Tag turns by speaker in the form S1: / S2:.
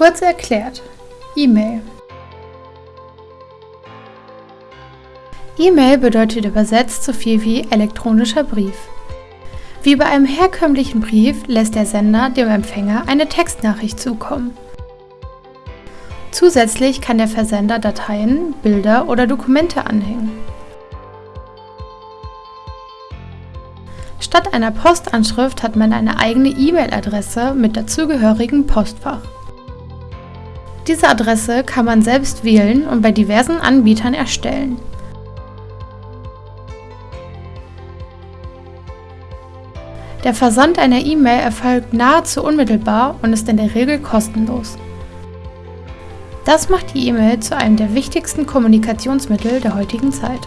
S1: Kurz erklärt. E-Mail. E-Mail bedeutet übersetzt so viel wie elektronischer Brief. Wie bei einem herkömmlichen Brief lässt der Sender dem Empfänger eine Textnachricht zukommen. Zusätzlich kann der Versender Dateien, Bilder oder Dokumente anhängen. Statt einer Postanschrift hat man eine eigene E-Mail-Adresse mit dazugehörigem Postfach. Diese Adresse kann man selbst wählen und bei diversen Anbietern erstellen. Der Versand einer E-Mail erfolgt nahezu unmittelbar und ist in der Regel kostenlos. Das macht die E-Mail zu einem der wichtigsten Kommunikationsmittel der heutigen Zeit.